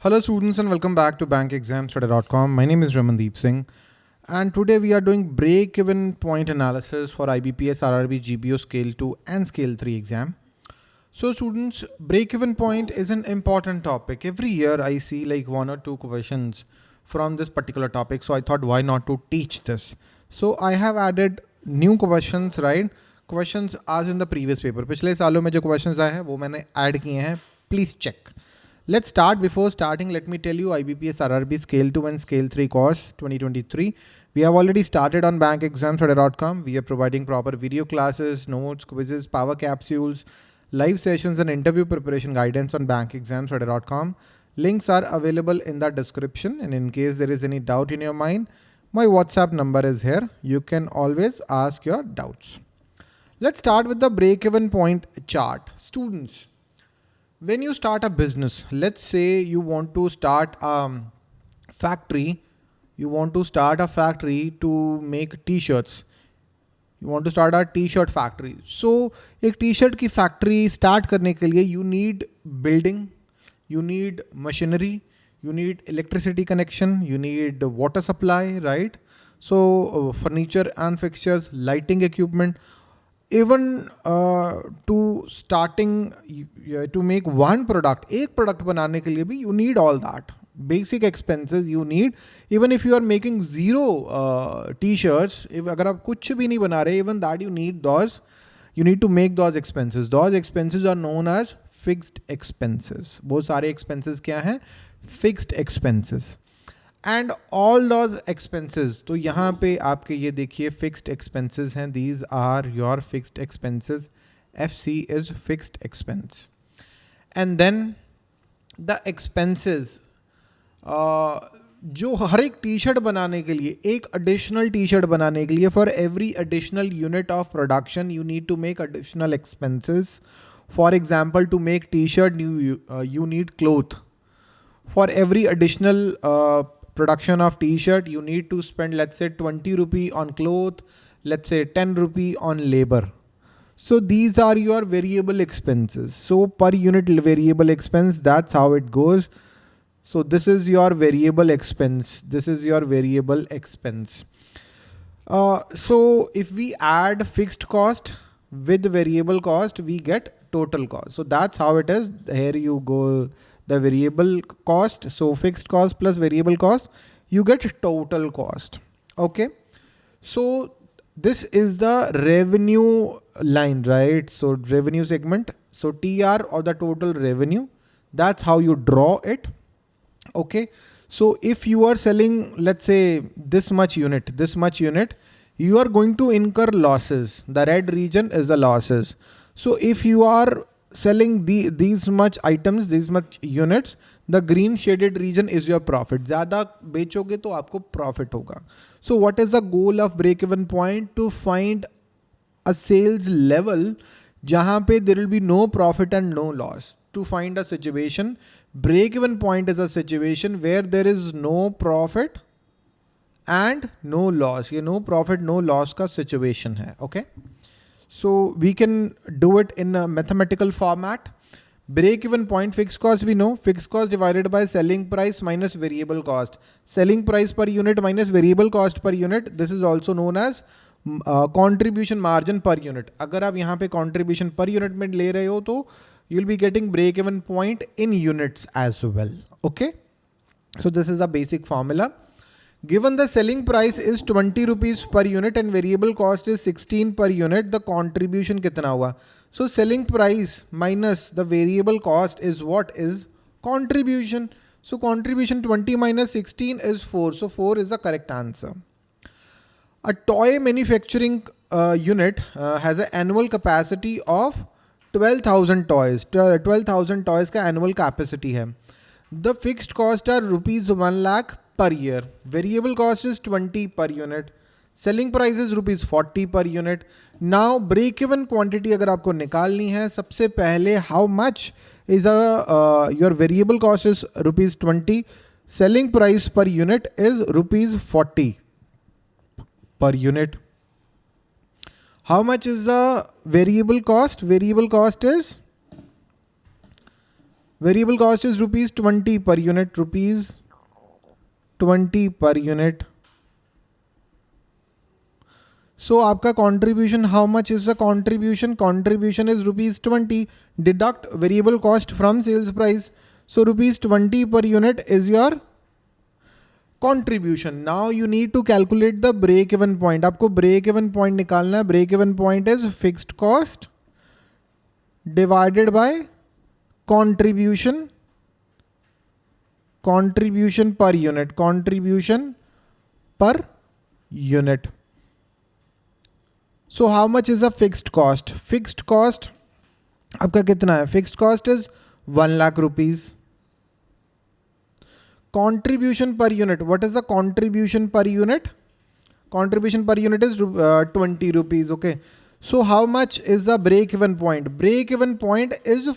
Hello students and welcome back to bankexamstudy.com. My name is Ramandeep Singh and today we are doing break-even point analysis for IBPS RRB GPO Scale 2 and Scale 3 exam. So students, break-even point is an important topic. Every year I see like one or two questions from this particular topic. So I thought why not to teach this. So I have added new questions, right? Questions as in the previous paper. पिछले सालों में जो questions आए हैं वो मैंने add किए हैं. Please check. Let's start. Before starting, let me tell you IBPS RRB Scale 2 and Scale 3 course 2023. We have already started on bankexamstudy.com. We are providing proper video classes, notes, quizzes, power capsules, live sessions and interview preparation guidance on bankexamstudy.com. Links are available in the description. And in case there is any doubt in your mind, my WhatsApp number is here. You can always ask your doubts. Let's start with the break-even point chart. Students, when you start a business, let's say you want to start a factory, you want to start a factory to make t-shirts. You want to start a t-shirt factory. So a t-shirt की factory start करने के लिए you need building, you need machinery, you need electricity connection, you need water supply, right? So uh, furniture and fixtures, lighting Even to starting to make one product एक product बनाने के लिए भी you need all that basic expenses you need even if you are making zero T shirts अगर आप कुछ भी नहीं बना रहे even that you need those you need to make those expenses those expenses are known as fixed expenses बहुत सारे expenses क्या हैं? Fixed expenses and all those expenses तो यहाँ पे आपके ये देखिए फिक्स्ड एक्सपेंसेस हैं these are your fixed expenses F C is fixed expense and then the expenses जो हर एक टी शर्ट बनाने के लिए एक एडिशनल टी शर्ट बनाने के लिए for every additional unit of production you need to make additional expenses for example to make tea shirt you need cloth for every additional production of t-shirt you need to spend let's say 20 rupee on cloth let's say 10 rupee on labor. So these are your variable expenses. So per unit variable expense that's how it goes. So this is your variable expense. This is your variable expense. Uh, so if we add fixed cost with variable cost we get total cost. So that's how it is. Here you go the variable cost. So fixed cost plus variable cost, you get total cost. Okay. So this is the revenue line, right? So revenue segment. So TR or the total revenue, that's how you draw it. Okay. So if you are selling, let's say this much unit, this much unit, you are going to incur losses. The red region is the losses. So if you are selling the, these much items these much units the green shaded region is your profit ज़्यादा बेचोगे तो आपको profit होगा। So what is the goal of break even point to find a sales level जहाँ पे there will be no profit and no loss to find a situation break even point is a situation where there is no profit and no loss ये no profit no loss का situation है okay okay? So we can do it in a mathematical format. Break even point fixed cost we know fixed cost divided by selling price minus variable cost. Selling price per unit minus variable cost per unit. This is also known as uh, contribution margin per unit. अगर आप यहाँ पे contribution per unit में ले रहे हो तो you'll be getting break even point in units as well. Okay. So this is the basic formula. Given the selling price is 20 rupees per unit and variable cost is 16 per unit, the contribution kitna hua? So selling price minus the variable cost is what is contribution. So contribution 20 minus 16 is 4. So 4 is the correct answer. A toy manufacturing uh, unit uh, has an annual capacity of 12,000 toys. 12,000 toys ka annual capacity hai. The fixed cost are rupees 1 lakh per year. Variable cost is 20 per unit. Selling price is rupees forty per unit now break even quantity अगर आपको निकालनी है, सबसे पहले how much is a your variable cost is rupees twenty selling price per unit is rupees forty per unit how much is the variable cost variable cost is variable cost is rupees twenty per unit rupees twenty per unit so आपका contribution how much is the contribution contribution is rupees twenty deduct variable cost from sales price so rupees twenty per unit is your contribution now you need to calculate the break even point आपको break even point निकालना है. Break even point is fixed cost divided by contribution contribution per unit contribution per unit so how much is a fixed cost fixed cost आपका कितना है fixed cost is 1 lakh rupees contribution per unit what is the contribution per unit contribution per unit is uh, 20 rupees okay so how much is the break even point break even point is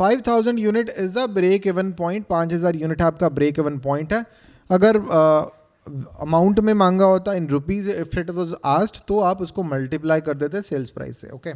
5000 units 5000 unit is the break even point 5000 unit आपका break even point है अगर amount uh, में मांगा होता in rupees if it was asked तो आप उसको multiply कर देते सेल्स प्राइस से okay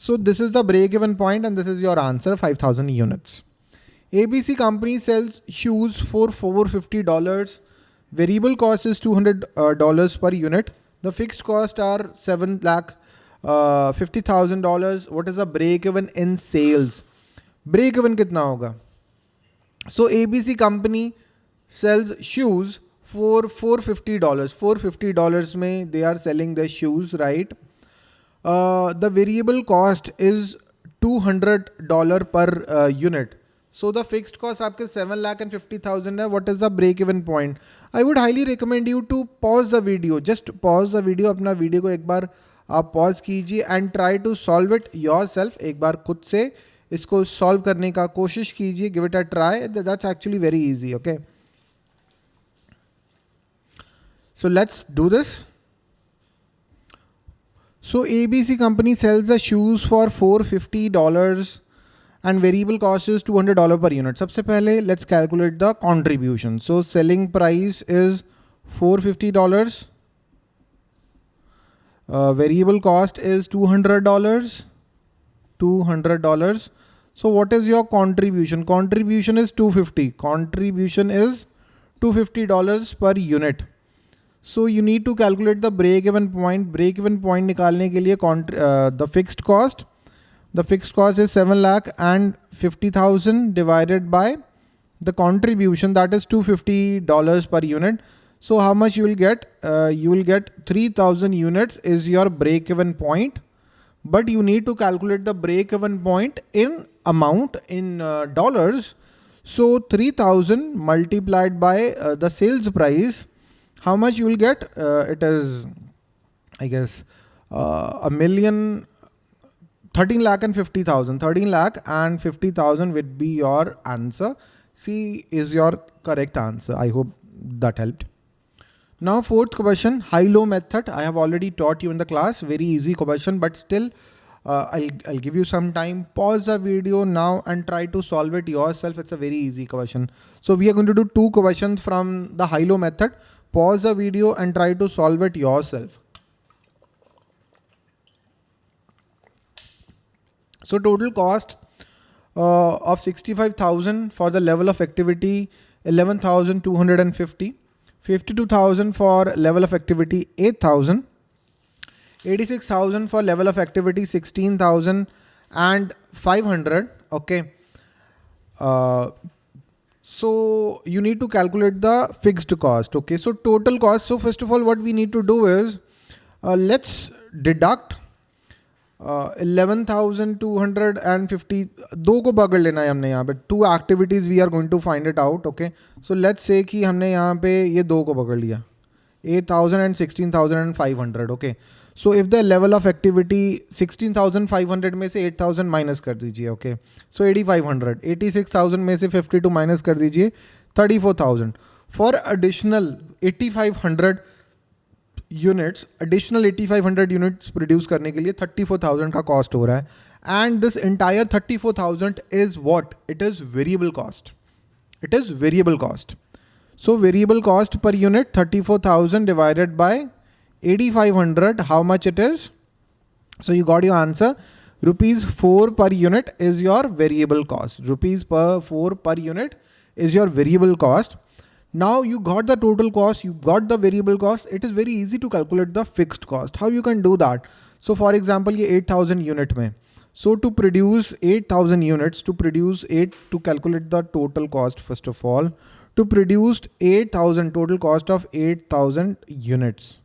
so this is the break even point and this is your answer 5000 units ABC company sells shoes for $450. Variable cost is $200 uh, per unit. The fixed cost are 7 lakh uh, $50,000. What is the break even in sales? Break even कितना होगा? So ABC company sells shoes four four fifty dollar four fifty dollar में they are selling the shoes right the variable cost is two hundred dollar per unit so the fixed cost आपके seven lakh and fifty thousand है. What is the break even point I would highly recommend you to pause the video just pause the video अपना video को एक बार आप pause कीजिए and try to solve it yourself एक बार खुद से इसको सॉल्व करने का कोशिश कीजिए give it a try that's actually very easy okay so let's do this so A company sells the shoes for four fifty dollar and variable cost is two hundred dollar per unit सबसे पहले let's calculate the contribution so selling price is four fifty dollar variable cost is two hundred dollar two hundred dollar So what is your contribution? Contribution is 250. Contribution is $250 per unit. So you need to calculate the break even point. Break even point निकालने के लिए uh, the fixed cost the fixed cost is 7 lakh and 50,000 divided by the contribution that is $250 per unit. So how much you will get? Uh, you will get 3000 units is your break even point, but you need to calculate the break even point in amount in uh, dollars. So 3000 multiplied by uh, the sales price, how much you will get? Uh, it is, I guess, uh, a million 13 lakh and 50,000. 13 lakh and 50,000 would be your answer. C is your correct answer. I hope that helped. Now fourth question, high-low method. I have already taught you in the class. Very easy question, but still uh, I'll, I'll give you some time. Pause the video now and try to solve it yourself. It's a very easy question. So we are going to do two questions from the high-low method. Pause the video and try to solve it yourself. So total cost uh, of 65,000 for the level of activity 11,250, 52,000 for level of activity 8,000, 86,000 for level of activity 16,000 and 500. Okay. Uh, so you need to calculate the fixed cost. Okay. So total cost. So first of all, what we need to do is uh, let's deduct eleven thousand two hundred and fifty दो को पकड़ लेना है हमने यहाँ पे to activities we are going to find it out okay so let's say कि हमने यहाँ पे ये दो को पकड़ लिया eight thousand and sixteen thousand and five hundred okay So if the level of activity sixteen thousand five hundred में से एट थाउज़ेंड माइनस कर दीजिए okay so eighty five hundred eighty six thousand में से फिफ्टी टू माइनस कर दीजिए thirty four thousand for additional eighty five hundred units additional 8500 units produce करने के लिए 34000 का कॉस्ट हो रहा है। And this entire 34000 is what it is variable cost it is variable cost so, variable cost per unit 34000 divided by 8500 how much it is so you got your answer rupees 4 per unit is your variable cost. Rupees per 4 per unit is your variable cost. Now you got the total cost, you got the variable cost. It is very easy to calculate the fixed cost. How you can do that? So for example, ये 8000 unit में. So to produce 8000 units, to produce 8, to calculate the total cost first of all, to produce 8000 total cost of 8000 units.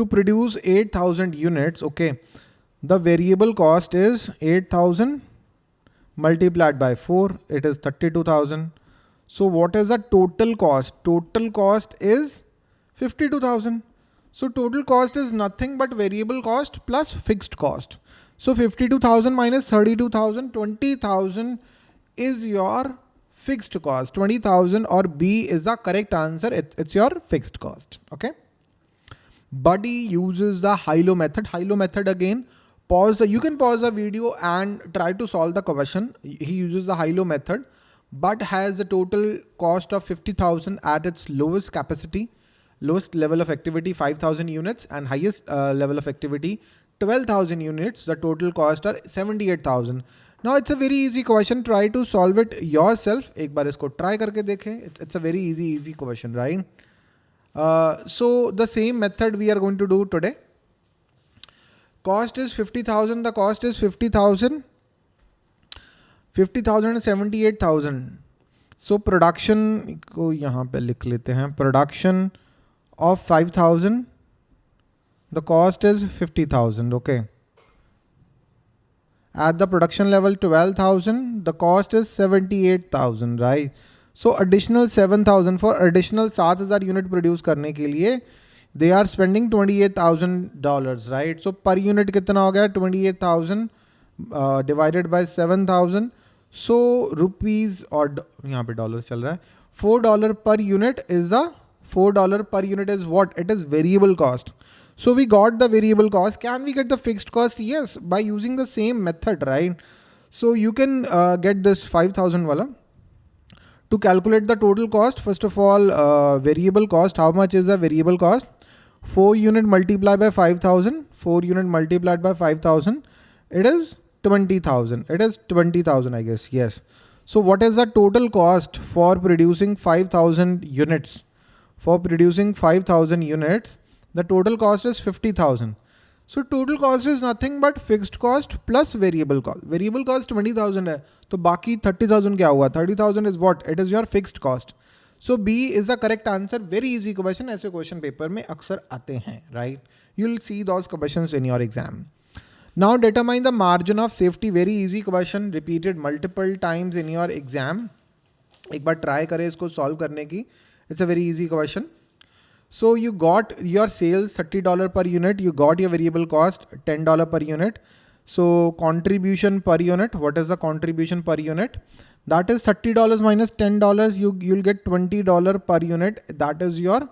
To produce 8000 units, okay, the variable cost is 8000 multiplied by 4, it is 32,000. So what is the total cost? Total cost is 52,000. So total cost is nothing but variable cost plus fixed cost. So 52,000 minus 32,000, 20,000 is your fixed cost. 20,000 or B is the correct answer. It's, it's your fixed cost. Okay. Buddy uses the high-low method. high-low method again, pause the, you can pause the video and try to solve the question. He uses the high-low method, but has a total cost of 50,000 at its lowest capacity, lowest level of activity 5,000 units and highest uh, level of activity 12,000 units. The total cost are 78,000. Now it's a very easy question. Try to solve it yourself. एक बार इसको try करके देखें. It's, it's a very easy easy question, right? Uh, so the same method we are going to do today. Cost is 50,000. The cost is 50,000. 50,000 and 78,000. So production को यहाँ पे लिख लेते हैं. Production of 5,000. The cost is 50,000. Okay. At the production level 12,000. The cost is 78,000, right? So additional 7000 for additional 7000 unit produce करने के लिए they are spending $28,000 right so per unit कितना हो गया 28,000 uh, divided by 7000 so rupees और यहाँ पे dollars चल रहा है 4 dollar per unit is the 4 dollar per unit is what it is variable cost so we got the variable cost can we get the fixed cost yes by using the same method right so you can uh, get this 5000 wala to calculate the total cost, first of all, uh, variable cost, how much is the variable cost? 4 unit multiplied by 5000, 4 unit multiplied by 5000, it is 20,000. It is 20,000, I guess. Yes. So what is the total cost for producing 5000 units? For producing 5000 units, the total cost is 50,000. So total cost is nothing but fixed cost plus variable cost variable cost twenty thousand है तो बाकी thirty thousand क्या हुआ? Thirty thousand is what it is your fixed cost so B is the correct answer very easy question ऐसे question paper में अक्सर आते हैं right you will see those question in your exam now determine the margin of safety very easy question repeated multiple times in your exam एक बार try करें इसको solve करने की. It's a very easy question So you got your sales $30 per unit. You got your variable cost $10 per unit. So contribution per unit, what is the contribution per unit? That is $30 minus $10. You, you'll get $20 per unit. That is your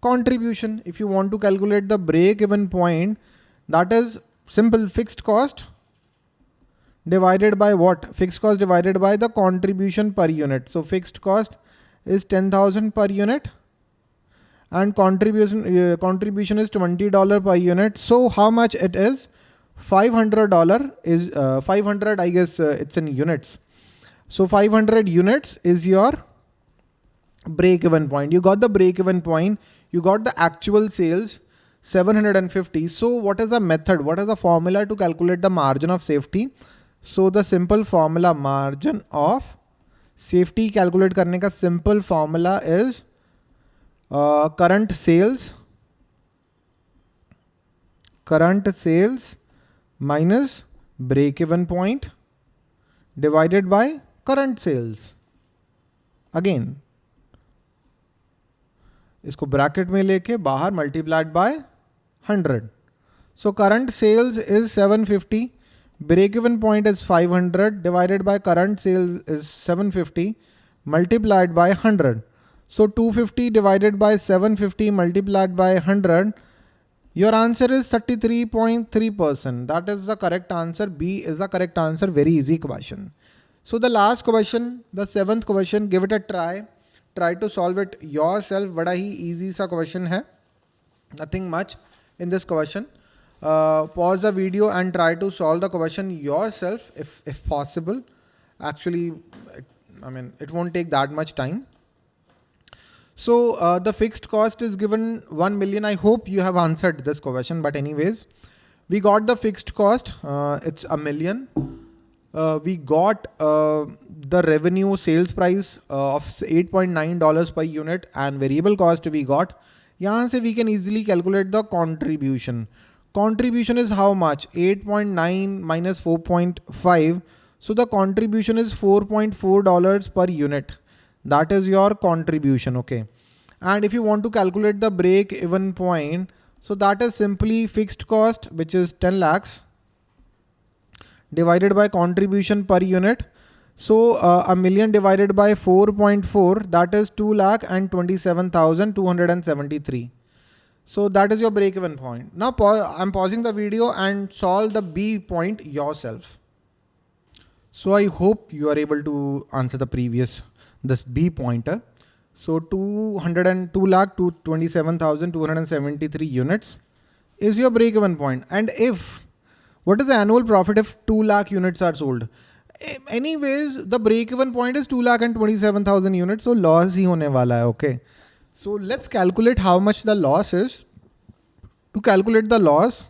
contribution. If you want to calculate the break even point, that is simple fixed cost divided by what? Fixed cost divided by the contribution per unit. So fixed cost is 10,000 per unit and contribution uh, contribution is $20 per unit. So how much it is? $500 is uh, 500 I guess uh, it's in units. So 500 units is your break even point. You got the break even point. You got the actual sales 750. So what is the method? What is the formula to calculate the margin of safety? So the simple formula margin of safety calculate karne ka simple formula is uh, current sales current sales minus break even point divided by current sales again इसको bracket में लेके बाहर multiplied by 100 so current sales is 750 break even point is 500 divided by current sales is 750 multiplied by 100 so 250 divided by 750 multiplied by 100, your answer is 33.3%. That is the correct answer. B is the correct answer. Very easy question. So the last question, the seventh question, give it a try. Try to solve it yourself. Bada hi easy sa question hai. Nothing much in this question. uh, pause the video and try to solve the question yourself if, if possible. Actually, I mean, it won't take that much time. So uh, the fixed cost is given 1 million. I hope you have answered this question, but anyways, we got the fixed cost. Uh, it's a million. Uh, we got uh, the revenue sales price uh, of $8.9 per unit and variable cost we got. Here we can easily calculate the contribution. Contribution is how much? 8.9 minus 4.5. So the contribution is $4.4 per unit. That is your contribution, okay? And if you want to calculate the break even point, so that is simply fixed cost, which is 10 lakhs divided by contribution per unit. So uh, a million divided by 4.4, that is 2 lakh and 27,273. So that is your break even point. Now I'm pausing the video and solve the B point yourself. So I hope you are able to answer the previous, this B pointer. So 202 lakh to 27,273 units is your break even point. And if, what is the annual profit if 2 lakh units are sold? Anyways, the break even point is 2 lakh and 27,000 units. So loss hi hone wala hai, okay. So let's calculate how much the loss is. To calculate the loss,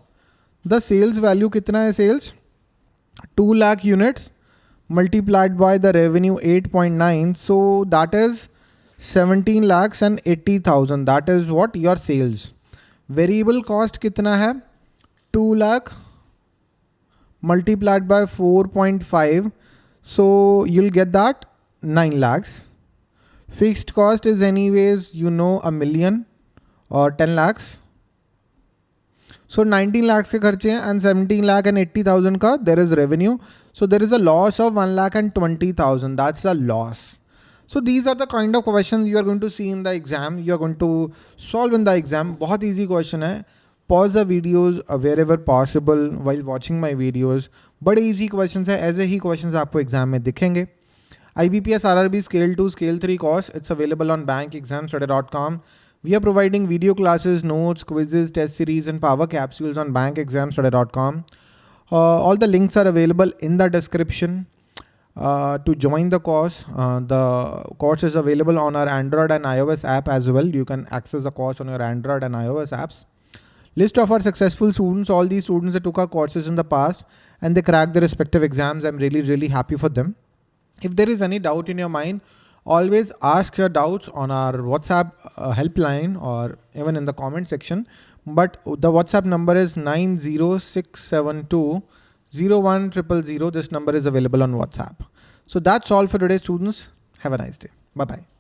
the sales value kitna hai sales? 2 lakh units multiplied by the revenue 8.9. So that is 17 lakhs and 80,000. That is what your sales. Variable cost kitna hai? 2 lakh multiplied by 4.5. So you'll get that 9 lakhs. Fixed cost is anyways, you know, a million or 10 lakhs. So nineteen lakh के खर्चे हैं and seventeen lakh and eighty thousand का there is revenue so there is a loss of one lakh and twenty thousand that's a loss so these are the kind of question you are going to see in the exam you are going to solve in the exam बहुत easy question है. Pause the videos wherever possible while watching my videos बड़े easy question है. ऐसे ही question आपको exam में दिखेंगे. I B P S R R B scale two scale three cause it's available on bank exam study dot com We are providing video classes, notes, quizzes, test series, and power capsules on bankexamstudy.com. Uh, all the links are available in the description. Uh, to join the course. Uh, the course is available on our Android and iOS app as well. You can access the course on your Android and iOS apps. List of our successful students, all these students that took our courses in the past and they cracked their respective exams. I'm really, really happy for them. If there is any doubt in your mind, always ask your doubts on our WhatsApp uh, helpline or even in the comment section. But the WhatsApp number is 90672 01000. This number is available on WhatsApp. So that's all for today, students. Have a nice day. Bye-bye.